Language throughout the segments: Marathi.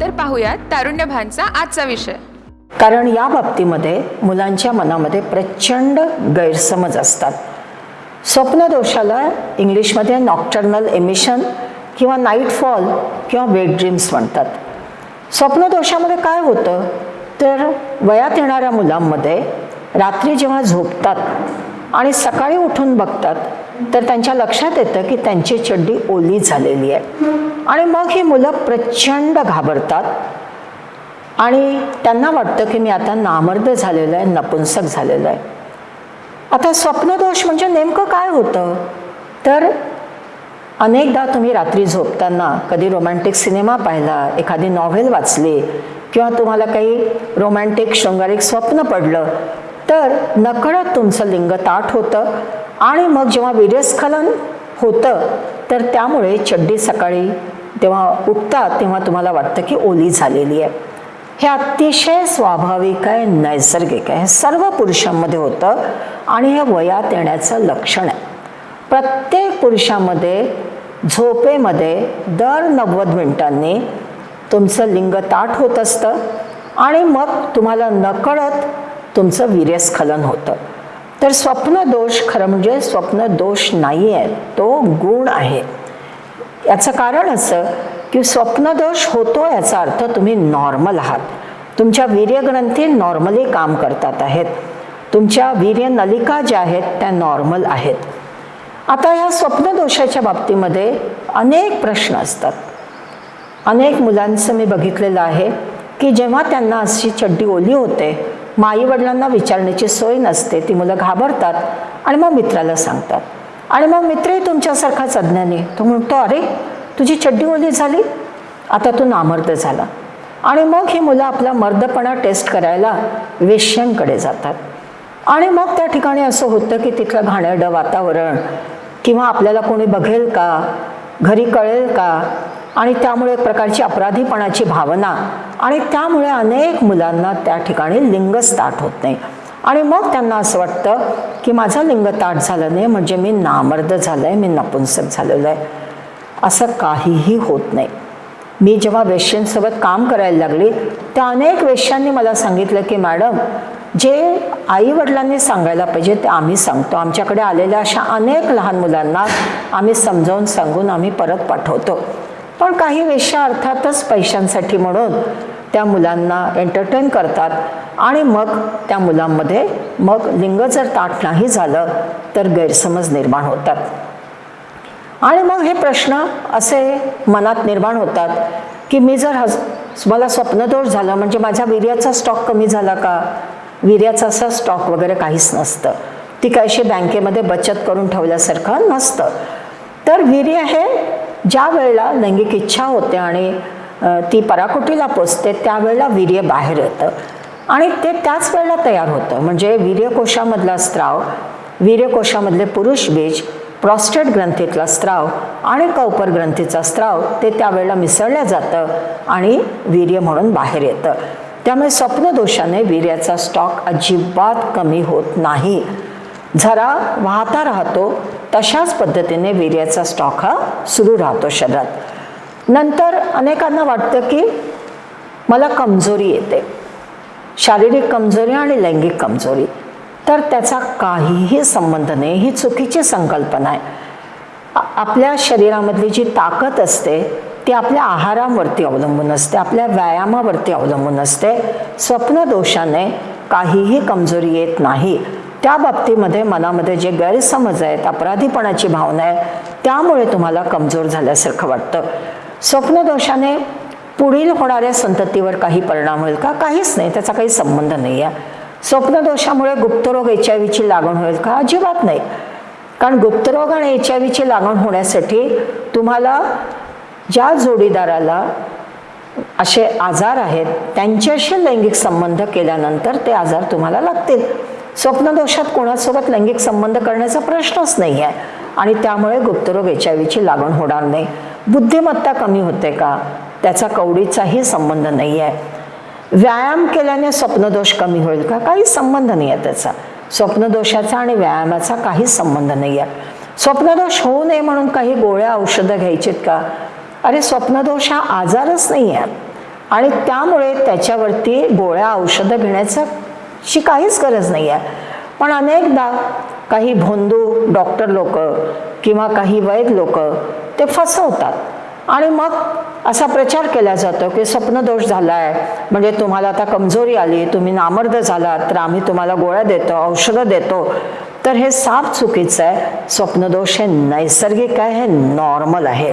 तर पाहूयात तारुण्यभानचा आजचा विषय. कारण या बाबतीमध्ये मुलांच्या मनामध्ये प्रचंड गैरसमज असतात. स्वप्नदोषाला इंग्लिशमध्ये नॉक्टर्नल एमिशन किंवा नाईट फॉल किंवा वेट ड्रीम्स म्हणतात. स्वप्नदोषामध्ये काय होतं? तर वयात येणाऱ्या मुलांमध्ये रात्री जेव्हा झोपतात आणि सकाळी उठून बघतात तर त्यांच्या लक्षात येतं की त्यांची चड्डी ओली झालेली आहे. आणि मग ही मुलं प्रचंड घाबरतात. आणि त्यांना वाटतं की मी आता नामर्द झालेलं आहे नपुंसक झालेलं आहे. आता स्वप्नदोष म्हणजे नेमकं काय होतं? तर अनेकदा तुम्ही रात्री झोपताना कधी रोमॅन्टिक सिनेमा पाहिला एखादी नॉव्हेल वाचली किंवा तुम्हाला काही रोमॅन्टिक शृंगारिक स्वप्न पडलं तर नकळत तुमचं लिंग ताठ होतं आणि मग जेव्हा वीर्यस्खलन होतं तर त्यामुळे चड्डी सकाळी तेव्हा उठतात तेव्हा तुम्हाला वाटतं की ओली झालेली आहे. हे अतिशय स्वाभाविक आहे नैसर्गिक आहे. हे सर्व पुरुषांमध्ये होतं आणि हे वयात येण्याचं लक्षण आहे. प्रत्येक पुरुषामध्ये झोपेमध्ये दर नव्वद मिनिटांनी तुमचं लिंग ताठ होत असतं आणि मग तुम्हाला नकळत तुमचं वीर्यस्खलन होतं. तर स्वप्नदोष खरं म्हणजे स्वप्नदोष नाही आहे तो गुण आहे. याचं कारण असं की स्वप्नदोष होतो याचा अर्थ तुम्ही नॉर्मल आहात. तुमच्या वीर्यग्रंथी नॉर्मली काम करतात आहेत. तुमच्या वीर्य नलिका ज्या आहेत त्या नॉर्मल आहेत. आता या स्वप्नदोषाच्या बाबतीमध्ये अनेक प्रश्न असतात. अनेक मुलांचं मी बघितलेलं आहे की जेव्हा त्यांना अशी चड्डी ओली होते माई वडिलांना विचारण्याची सोय नसते. ती मुलं घाबरतात आणि मग मित्राला सांगतात. आणि मग मित्रही तुमच्यासारखाच अज्ञानी तो म्हणतो अरे तुझी चड्डी ओली झाली? आता तू नामर्द झाला. आणि मग ही मुलं आपला मर्दपणा टेस्ट करायला वेश्यांकडे जातात. आणि मग त्या ठिकाणी असं होतं की तिथलं घाणेरडं वातावरण किंवा आपल्याला कोणी बघेल का? घरी कळेल का? आणि त्यामुळे एक प्रकारची अपराधीपणाची भावना. आणि त्यामुळे अनेक मुलांना त्या ठिकाणी लिंगच ताट होत नाही. आणि मग त्यांना असं वाटतं की माझं लिंग ताट झालं नाही म्हणजे मी नामर्द झालं आहे मी नपुंसक झालेलं आहे असं काहीही होत नाही. मी जेव्हा वेश्यांसोबत काम करायला लागली त्या अनेक वेश्यांनी मला सांगितलं की मॅडम जे आई वडिलांनी सांगायला पाहिजे ते आम्ही सांगतो. आमच्याकडे आलेल्या अशा अनेक लहान मुलांना आम्ही समजावून सांगून आम्ही परत पाठवतो. पण काही वेश्या अर्थातच पैशांसाठी म्हणून त्या मुलांना एंटरटेन करतात. आणि मग त्या मुलांमध्ये मग लिंग जर ताट नाही झालं तर गैरसमज निर्माण होतात. आणि मग हे प्रश्न असे मनात निर्माण होतात की मी जर हस मला स्वप्नदोष झालं म्हणजे माझ्या वीर्याचा स्टॉक कमी झाला का? वीर्याचा असा स्टॉक वगैरे काहीच नसतं. ती काहीशी बँकेमध्ये बचत करून ठेवल्यासारखं नसतं. तर वीर्य हे ज्या वेळेला लैंगिक इच्छा होते आणि ती पराकुटीला पोचते त्यावेळेला वीर्य बाहेर येतं. आणि ते त्याच वेळेला तयार होतं. म्हणजे वीर्यकोशामधला स्त्राव वीर्यकोशामधले पुरुष बीज प्रॉस्टेट ग्रंथीतला स्त्राव आणि कौपर ग्रंथीचा स्त्राव ते त्यावेळेला मिसळलं जातं आणि वीर्य म्हणून बाहेर येतं. त्यामुळे स्वप्नदोषाने वीर्याचा स्टॉक अजिबात कमी होत नाही. झरा वाहता राहतो तशाच पद्धतीने वीर्याचा स्टॉक हा सुरू राहतो शरीरात. नंतर अनेकांना वाटतं की मला कमजोरी येते. शारीरिक कमजोरी आणि लैंगिक कमजोरी. तर त्याचा काहीही संबंध नाही ही चुकीची संकल्पना आहे. आपल्या शरीरामधली जी ताकद असते ती आपल्या आहारावरती अवलंबून असते आपल्या व्यायामावरती अवलंबून असते. स्वप्नदोषाने काहीही कमजोरी येत नाही. त्या बाबतीमध्ये मनामध्ये जे गैरसमज आहेत अपराधीपणाची भावना आहे त्यामुळे तुम्हाला कमजोर झाल्यासारखं वाटतं. स्वप्नदोषाने पुढील होणाऱ्या संततीवर काही परिणाम होईल का? काहीच नाही त्याचा काही संबंध नाही आहे स्वप्नदोषामुळे गुप्तरोग एच आय व्हीची लागण होईल का? अजिबात नाही. कारण गुप्तरोग आणि एच आय व्हीची लागण होण्यासाठी तुम्हाला ज्या जोडीदाराला असे आजार आहेत त्यांच्याशी लैंगिक संबंध केल्यानंतर ते आजार तुम्हाला लागतील. स्वप्नदोषात कोणासोबत लैंगिक संबंध करण्याचा प्रश्नच नाही आहे आणि त्यामुळे गुप्तरोग एच आय व्हीची लागण होणार नाही. बुद्धिमत्ता कमी होते का? त्याचा कवडीचाही संबंध नाही आहे व्यायाम केल्याने स्वप्नदोष कमी होईल का? काही संबंध नाही आहे त्याचा. स्वप्नदोषाचा आणि व्यायामाचा काहीच संबंध नाही आहे स्वप्नदोष होऊ नये म्हणून काही गोळ्या औषधं घ्यायचीत का? अरे स्वप्नदोष हा आजारच नाही आहे आणि त्यामुळे त्याच्यावरती गोळ्या औषधं घेण्याचं शी काहीच गरज नाही आहे पण अनेकदा काही भोंदू डॉक्टर लोक किंवा काही वैद लोक ते फसवतात. आणि मग असा प्रचार केला जातो की स्वप्नदोष झाला आहे म्हणजे तुम्हाला आता कमजोरी आली तुम्ही नामर्द झालात तर आम्ही तुम्हाला गोळ्या देतो औषधं देतो. तर हे साफ चुकीचं आहे. स्वप्नदोष हे नैसर्गिक आहे हे नॉर्मल आहे.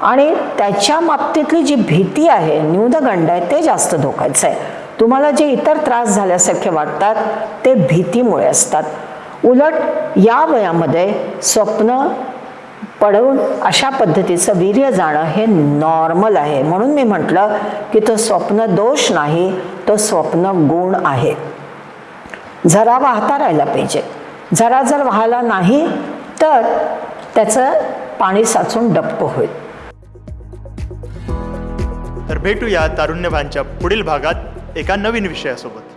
आणि त्याच्या बाबतीतली जी भीती आहे न्यूनगंड आहे ते जास्त धोकायचं आहे. तुम्हाला जे इतर त्रास झाल्यासारखे वाटतात ते भीतीमुळे असतात. उलट या वयामध्ये स्वप्न पडवून अशा पद्धतीचं वीर्य जाणं हे नॉर्मल आहे. म्हणून मी म्हटलं की तो स्वप्न दोष नाही तो स्वप्न गुण आहे. जरा वाहता राहायला पाहिजे. जरा जर वाहला नाही तर त्याचं पाणी साचून डप्प होईल. तर भेटूया तारुण्यभांच्या पुढील भागात. एका नवीन विषयासोबत.